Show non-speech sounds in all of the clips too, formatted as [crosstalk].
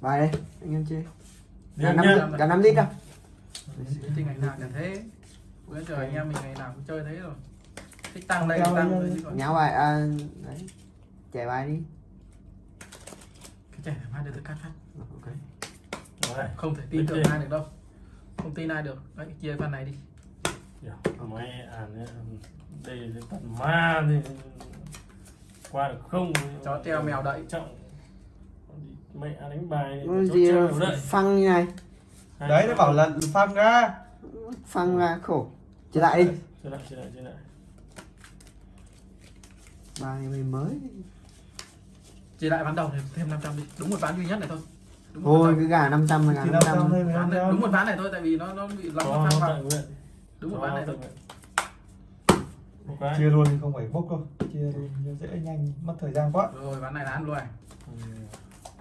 bài đây anh em chơi. Cả năm cả năm lít đâu thì ngày nào chẳng thế. Bữa giờ anh em mình ngày nào cũng chơi thế rồi. Thích tăng đây tăng đi. chứ còn nháo bài à, đấy. Trẻ bài đi. Cái trẻ mai được tôi cắt phát. Ok. Đấy. không thể tin tưởng ai được đâu. Không tin ai được. Đấy chia phần này đi. Máy à nhé. đây tận ma thì qua được không? Chó treo mèo đậy. Trọng mẹ đánh bài Ôi chó gì phăng như này? Hai đấy nó bảo là phăng ra. Phăng ra khổ. Trở lại đi. Chơi lại chơi lại chơi lại. Bài này mới. Chia lại ván đầu thì thêm 500 đi. Đúng một ván duy nhất này thôi. Đúng ván cái gà 500 là gà năm trăm. 500 thôi ván này, năm đúng một ván này thôi tại vì nó nó bị lắm phát tự vào đúng một ván này thôi. chia luôn thì không phải bốc đâu. Chia luôn cho dễ nhanh mất thời gian quá. Rồi ván này là ăn luôn. Ừ.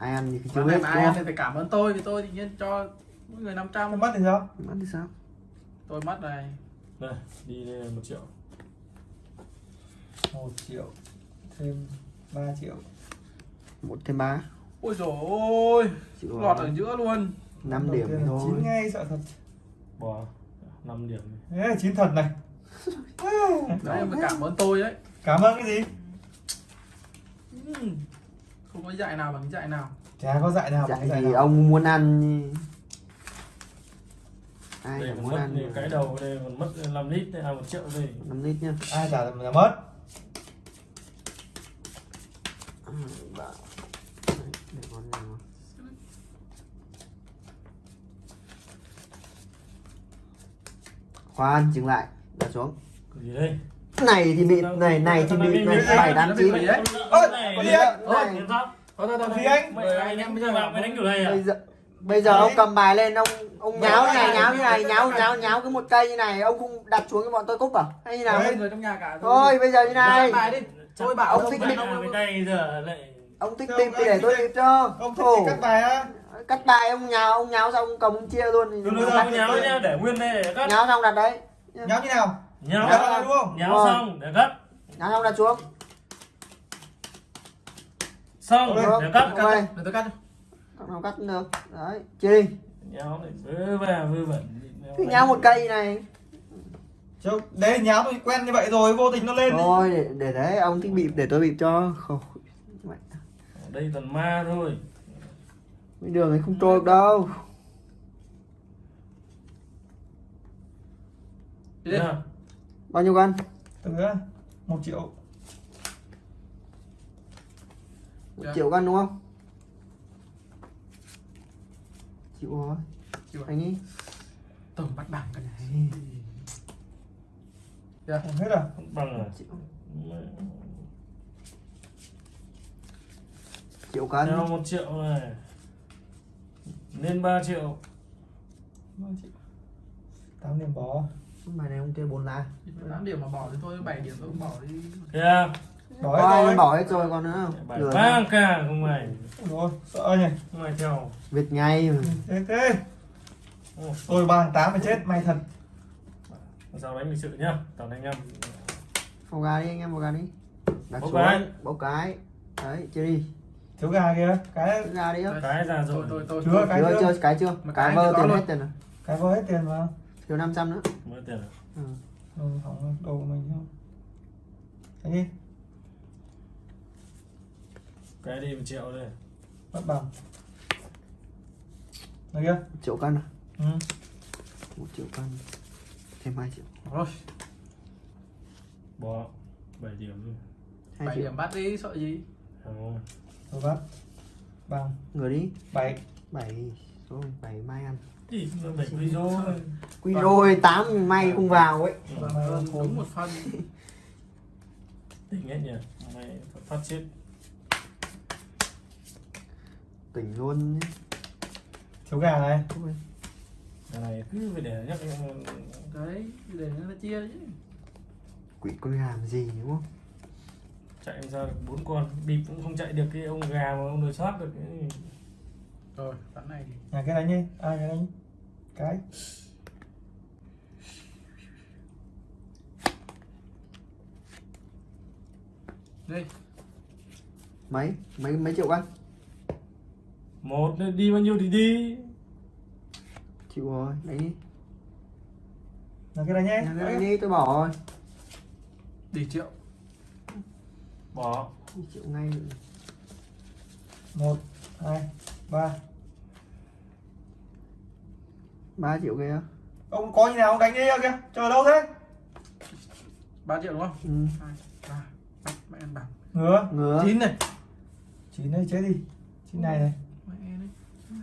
ai ăn thì chưa biết mà ai ăn thì phải cảm ơn tôi vì tôi thì nhiên cho mỗi người 500 Em mất thì sao? Mất thì sao? Tôi mất này. Đây đi đây là một triệu. Một triệu thêm 3 triệu. Một thêm ba. Ôi dồi ôi chịu lọt rồi. ở giữa luôn. 5 điểm thôi. chín ngay sợ thật. Bỏ 5 điểm là chín thật này. Đấy em phải cảm ơn tôi đấy. Cảm ơn cái gì? Ừm. Không có dạy nào bằng dạy nào. Chả có dạy nào bằng dạy cái dạy thì nào. ông muốn ăn ai còn muốn mất ăn thì cái đầu đây còn mất 5 lít đây à 1 triệu đây 5 lít nhá. Ai trả là mất. Ừ, để khoan dừng lại. Đặt xuống. Cái gì đây này thì bị này này thì bị này bảy tám chín. Bị đấy. Ơ, này có gì anh? Thôi thôi thôi Gì anh? Anh em bây giờ bạn mày đánh kiểu này à? bây giờ ông cầm bài lên ông ông nháo như này nháo như này nháo nháo nháo cái một cây như này ông không đặt xuống cho bọn tôi cúp à? Hay như nào người trong nhà cả thôi bây giờ như này. bài đi. Tôi bảo Ông thích lại ông thích tìm thì để tôi tìm cho. ông thích cắt bài á. Cắt bài ông nháo ông nháo xong ông cầm ông chia luôn. Thì nháo nhá để nguyên đây để cắt. Nháo xong đặt đấy. Nháo như nào nháo nháo là đúng không nháo Rồi. xong để cắt nháo xong đặt xuống. Xong để cắt Ok. để tôi cắt cho. Cắt nào cắt được. Đấy chia đi nháo này vơ va vơ vẩn. Cứ nháo một cây này. Chứ đấy nháo tôi quen như vậy rồi vô tình nó lên thôi để, để đấy ông thích bịp để tôi bịp cho. Đây toàn ma thôi. Cái đường ấy không trôi được đâu. Đi đi Nha. Bao nhiêu cân từ á một triệu. Một Dạ. triệu cân đúng không? Chịu rồi Chịu. anh ấy. Tổng bắt bảng cái này. Không hết à? Không bằng à? Chịu. Triệu cân Theo một triệu này. Lên 3 triệu. Ba triệu. Tám điểm bó bài này ông kia bốn lá. Tám điểm mà bỏ thì thôi bảy điểm tôi cũng bỏ đi. Kìa bỏ Có hết rồi. bỏ hết rồi còn nữa. Không ba cả không mày. Rồi sợ nhỉ? Không mày theo. Việt ngay mà. thế thế. Tôi ba tám phải chết may thật. Sao đánh lịch sự nhá. Toàn anh em. Bầu gà đi anh em bầu gà đi. Đặt xuống cái. Bầu cái. Đấy chơi đi. Thiếu gà kia cái Cái gà đi cái ra tôi rồi. Tôi tôi Chưa, cái Chưa cái chưa. Mà Cái cái vơ tiền hết tiền rồi. Cái vô hết tiền mà Thiếu 500 nữa. Mới tiền à? Ừ. ừ, hỏng của mình không thế đi. Cái đi một triệu đây. Mất bằng. Đây kia triệu cân à? Ừ. một triệu cân Thêm 2 triệu. Rồi. Bỏ 7 điểm luôn 2 bảy triệu. điểm bắt đi sợ gì? Không. tôi bắt bằng. Người đi. Bảy. 7 Số 7 mai ăn. Ý, nó bảy quy Quy rồi 8 may không vào ấy. Ơn đúng một phân. Tỉnh hết nhỉ? Mày phát chết. Tỉnh luôn nhé. Thiếu gà này. Ôi, cái này cứ phải để nhắc đấy để nó chia chứ. Quỷ con gà làm gì đúng không? Chạy ra được bốn con. Bịp cũng không chạy được cái ông gà mà ông đối soát được. Cái rồi ván này thì nhà cái đánh đi ai cái đánh cái đi. Mấy? Mấy mấy triệu cân một đi bao nhiêu thì đi. Chịu rồi đánh đi. Là cái này nhé. Đánh đánh đi tôi bỏ rồi. Đi triệu. Bỏ. Chịu ngay một hai ba. Ba triệu kia. Ông có như nào ông đánh đi kìa? Chờ đâu thế? 3 triệu đúng không? Ừ. ba mẹ ăn bạc ngứa. Ngứa. Chín này. Chín đây chết đi. Chín này này. Mẹ đấy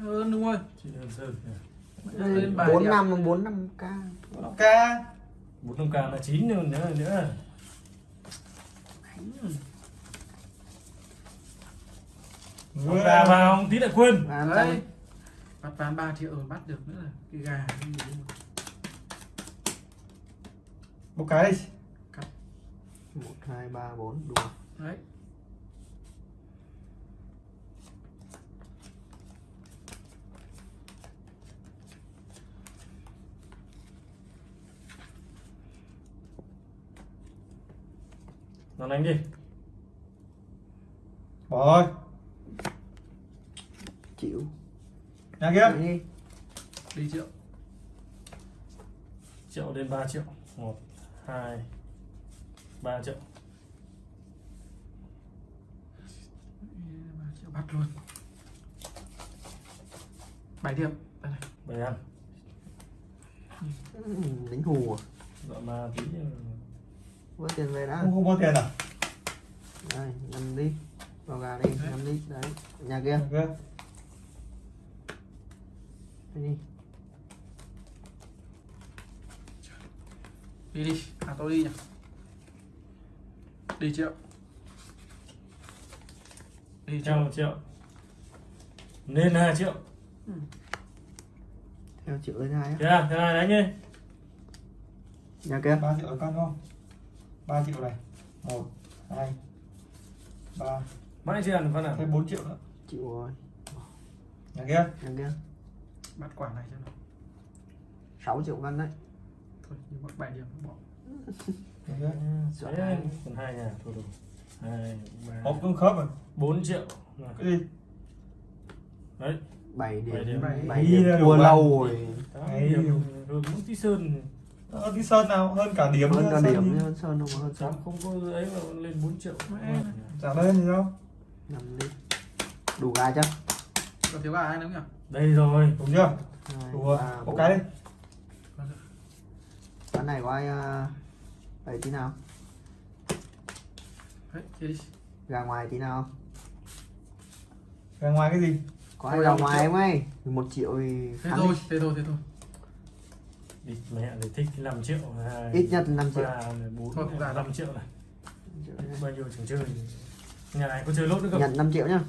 hơn đúng không? Chị đơn sơn Đây, lên bài bốn năm bốn năm k ok bốn năm k là chín nữa nữa. Nữa. Ông ra vào tí lại quên. Và đấy. Bắt bán 3 triệu rồi bắt được nữa là cái gà. Cái gì một cái. đi một hai ba bốn đủ đấy. Nó đánh đi. Bỏ rồi. Chịu. Nhà kia. Đi. Đi triệu. Triệu đến 3 triệu. Một hai ba triệu. Ba triệu bắt luôn. Bảy điểm. Đây này. Bảy ăn ừ, đánh hù à? Dọn mà tí vớt tiền về đã. Không không có tiền à? Đây nằm đi. Vào gà đi nằm đi. Đấy nhà kia. Nhà kia. Đi. Đi đi. À tôi đi nhỉ đi triệu. Đi theo triệu. Một triệu. Nên hai triệu. Theo triệu lên hai á? Kìa thế này đánh đi. Nhà kia. Ba triệu con không? Ba triệu này. Một hai ba. Mãi chưa ăn phân à? Thêm bốn triệu nữa. Chịu rồi. Nhà kia. Nhà kia. Bắt quả này cho nó. 6 triệu cân đấy. Thôi nhưng mà bảy điểm bỏ [laughs] hai. còn hai nhà thôi đủ hai ba. Hộp cũng khớp rồi bốn triệu. Cái gì? Đấy. 7 điểm Bảy điểm. 7 Bảy điểm điểm. thua lâu rồi. Điểm. rồi bốn tí sơn Ờ, cái sơn nào? Hơn cả điểm hơn cả sơn. điểm hơn sơn không có hơn. Sơn không có ấy mà lên 4 triệu. Mẹ. trả lên gì đâu nằm đi đủ gà chưa? Còn thiếu gà ai nữa nhỉ? Đây rồi. Đúng chưa? Đủ rồi. một bốn. cái đi này có ai uh, ấy tí nào. Gà ngoài tí nào. Ra ngoài cái gì? Có ai một ngoài triệu. không ấy? Một triệu thì thế thôi đi. thế thôi thế thôi. Đi mẹ thì thích 5 triệu ít nhất là 5 triệu. ba bốn Thôi, không ra đâu. 5 triệu này. Bao nhiêu chẳng chơi. Nhà này có chơi lốt nữa không? Nhận 5 triệu nhá.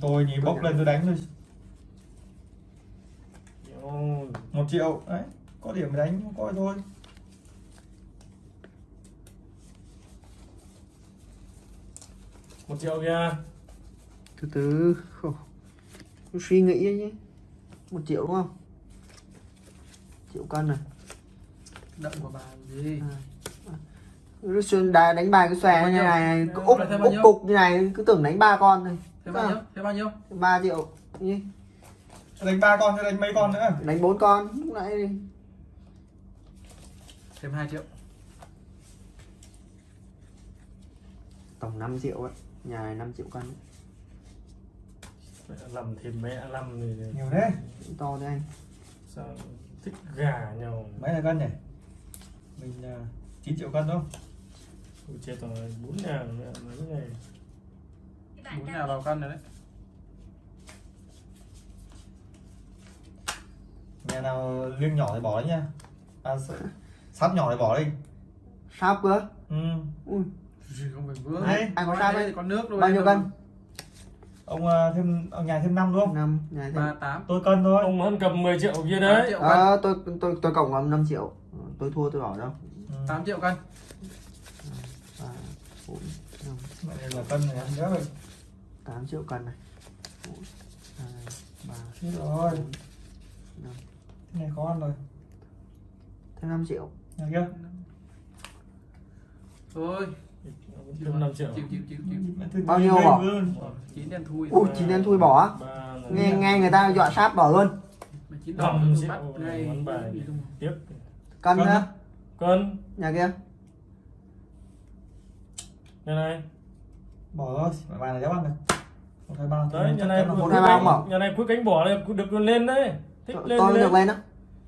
Tôi nhìn bốc lên tôi đánh thôi. Ôi, một triệu. Đấy có điểm đánh không có thôi một triệu kìa. Từ từ. Cứ suy nghĩ nhé. Một triệu đúng không? Triệu cân này. Đậm của bà gì? Cứ xuyên đá đánh bài cái xòe như này cứ úp úp cục như này cứ tưởng đánh ba con thôi. Thế bao nhiêu? Thế bao nhiêu? 3 triệu nhé Cho đánh ba con cho đánh mấy con nữa? Đánh bốn con lúc nãy đi. Thêm 2 triệu. Tổng 5 triệu ấy nhà này 5 triệu cân. Mẹ làm thêm mẹ làm thì nhiều thế. To thế anh. Sao thích gà nhau? Mấy là cân nhỉ? Mình uh, 9 triệu cân đúng không chết rồi bốn nhà mẹ mấy ngày bốn nhà vào cân rồi đấy. Nhà nào liêng nhỏ thì bỏ đấy nha. À, sắp nhỏ thì bỏ đi. Sáp cơ? Ừ. ui không phải vướng Đấy, ai có sao đây? con nước thôi bao nhiêu cân? Ông uh, thêm ông nhà thêm năm đúng không? Năm nhà thêm. Ba tám. Tôi cân thôi. Ông vẫn cầm 10 triệu kia tám đấy. triệu cân. ờ tôi tôi tôi cộng vào 5 triệu. Ờ, tôi thua tôi bỏ đâu? Ừ. 8 triệu cân. Ba bốn năm. Này là cân này nhớ rồi. 8 triệu cân này. Một hai ba rồi. năm. Này khó ăn rồi. Thêm 5 triệu. Nhà kia thôi 5 triệu. Chịu chịu chịu chịu. Bao nhiêu bỏ? chín đen thui ui chín đen thui bỏ nghe nghe người ta dọa sát bỏ luôn. Bắt ngay tiếp. Cân Cân nữa á? cân. Nhà kia. Nhà này. Bỏ thôi bài này đéo ăn được một hai ba đấy nhà này một hai ba nhà này cuối cánh bỏ này được lên đấy. Thích lên tôi được lên. á.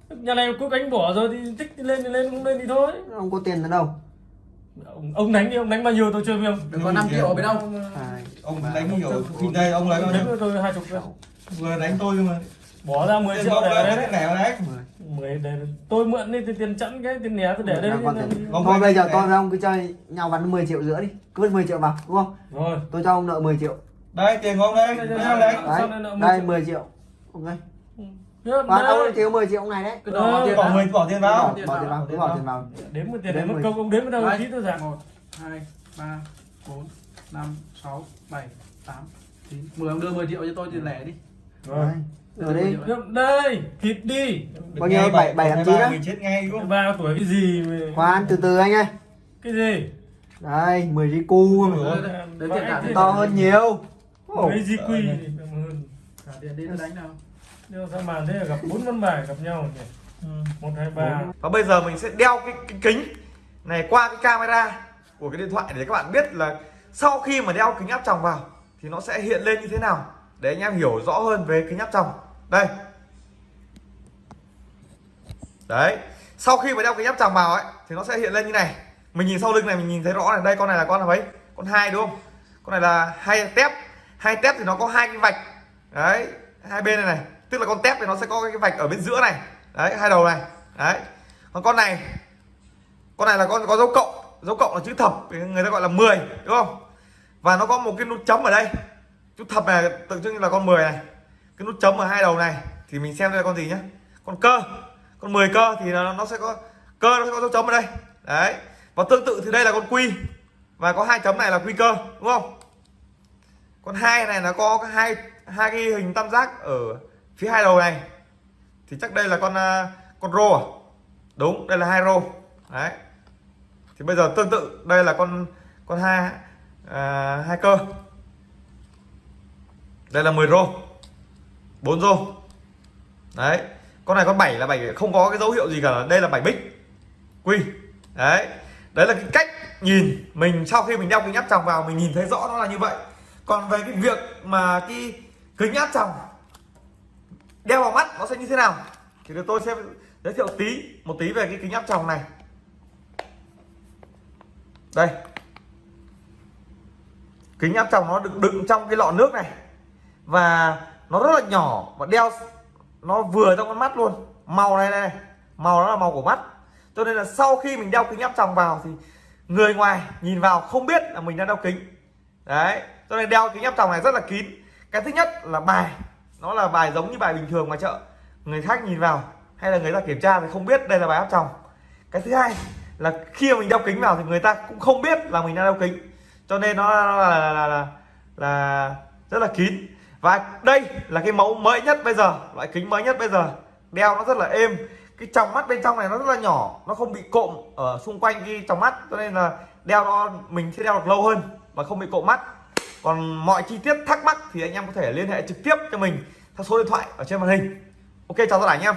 Nhà này cuối cánh bỏ rồi thì thích lên thì lên không lên thì thôi. Ông có tiền ở đâu ông, ông đánh đi ông đánh bao nhiêu tôi chơi với ông? Có 5 triệu ở bên đâu hai ông đánh nhiều khi đây ông lấy bao nhiêu? tôi hai chục vừa đánh tôi nhưng mà bỏ ra 10 tiền triệu ông để đấy. đấy. Mười để tôi mượn đi thì tiền chẵn cái tiền nhé tôi để. Ông thôi bây giờ tôi với ông cứ chơi nhau bắn 10 triệu rưỡi đi. Cứ vứt 10 triệu vào đúng không? Rồi. Tôi cho ông nợ 10 triệu. Đây tiền của ông đây. Đây, đây, sao đây. đấy Sao đấy lại nợ 10 đây triệu? 10 triệu và ông thiếu 10 triệu ông này đấy. Cái đỏ tiền bỏ mười bỏ tiền vào. Bỏ tiền vào cứ bỏ tiền vào. Đếm một tiền Đếm mất mười. công ông đếm vào đâu tí tôi giảm một. Hai ba bốn năm sáu bảy tám chín. Mười ông đưa 10 triệu cho tôi tiền lẻ đi. Rồi. Rồi đi. Đây thịt đi. Bao nhiêu? Bảy- bảy Một, hai, chín á? chết ngay đúng ba tuổi cái gì khoan từ từ anh ơi. Cái gì? Đây 10 ri cu to hơn nhiều. Mấy di quy Ờ, tiền đi tôi đánh nào nhưng sao màn thế là gặp bốn văn bài gặp nhau nhỉ Ừ. một hai ba Và bây giờ mình sẽ đeo cái, cái kính này qua cái camera của cái điện thoại để các bạn biết là sau khi mà đeo kính áp tròng vào thì nó sẽ hiện lên như thế nào để anh em hiểu rõ hơn về kính áp tròng. Đây. Đấy. Sau khi mà đeo kính áp tròng vào ấy thì nó sẽ hiện lên như này. Mình nhìn sau lưng này mình nhìn thấy rõ này, đây con này là con là mấy? Con hai đúng không? Con này là hai tép. Hai tép thì nó có hai cái vạch. Đấy, hai bên này này. Tức là con tép thì nó sẽ có cái vạch ở bên giữa này. Đấy, hai đầu này. Đấy. Còn con này con này là con có dấu cộng. Dấu cộng là chữ thập người ta gọi là 10 đúng không? Và nó có một cái nút chấm ở đây. Chữ thập này tượng trưng là con 10 này. Cái nút chấm ở hai đầu này thì mình xem đây là con gì nhá. Con cơ. Con 10 cơ thì nó, nó sẽ có cơ nó sẽ có dấu chấm ở đây. Đấy. Và tương tự thì đây là con quy. Và có hai chấm này là quy cơ đúng không? Con hai này nó có hai hai cái hình tam giác ở phía hai đầu này thì chắc đây là con à, con rô à? Đúng đây là hai rô. Đấy. Thì bây giờ tương tự đây là con con hai à, hai cơ. Đây là 10 rô. 4 rô. Đấy. Con này con 7 là 7 không có cái dấu hiệu gì cả. Đây là 7 bích. Quy. Đấy. Đấy là cái cách nhìn mình sau khi mình đeo kính áp tròng vào mình nhìn thấy rõ nó là như vậy. Còn về cái việc mà cái kính áp tròng đeo vào mắt nó sẽ như thế nào? Thì tôi sẽ giới thiệu tí, một tí về cái kính áp tròng này. Đây. Kính áp tròng nó được đựng trong cái lọ nước này. Và nó rất là nhỏ và đeo, nó vừa trong con mắt luôn. Màu này này, màu nó là màu của mắt. Cho nên là sau khi mình đeo kính áp tròng vào thì người ngoài nhìn vào không biết là mình đang đeo kính. Đấy, cho nên đeo kính áp tròng này rất là kín. Cái thứ nhất là bài nó là bài giống như bài bình thường mà chợ. Người khác nhìn vào hay là người ta kiểm tra thì không biết đây là bài áp tròng cái thứ hai là khi mà mình đeo kính vào thì người ta cũng không biết là mình đang đeo kính. Cho nên nó là là, là, là, là rất là kín. Và đây là cái mẫu mới nhất bây giờ loại kính mới nhất bây giờ. Đeo nó rất là êm. Cái tròng mắt bên trong này nó rất là nhỏ nó không bị cộm ở xung quanh cái tròng mắt. Cho nên là đeo nó mình sẽ đeo được lâu hơn và không bị cộm mắt còn mọi chi tiết thắc mắc thì anh em có thể liên hệ trực tiếp cho mình theo số điện thoại ở trên màn hình. Ok, chào tất cả anh em.